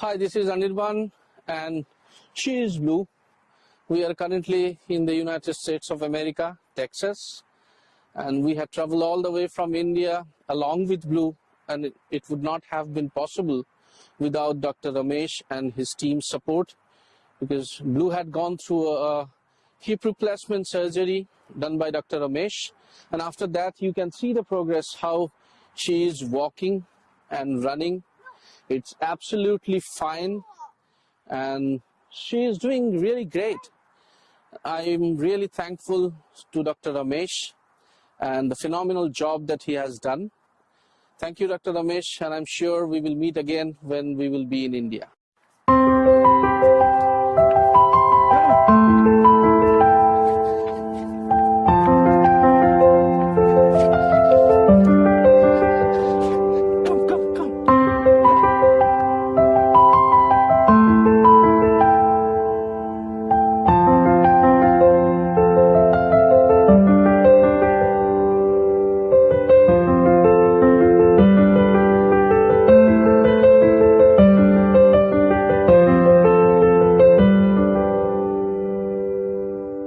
Hi, this is Anirban and she is Blue. We are currently in the United States of America, Texas, and we have traveled all the way from India along with Blue and it, would not have been possible without Dr. Ramesh and his team's support because Blue had gone through a, a hip replacement surgery done by Dr. Ramesh and after that you can see the progress how she is walking and running it's absolutely fine. And she is doing really great. I'm really thankful to dr ramesh and the phenomenal job that he has done. Thank you dr ramesh and i'm sure we will meet again when we will be in india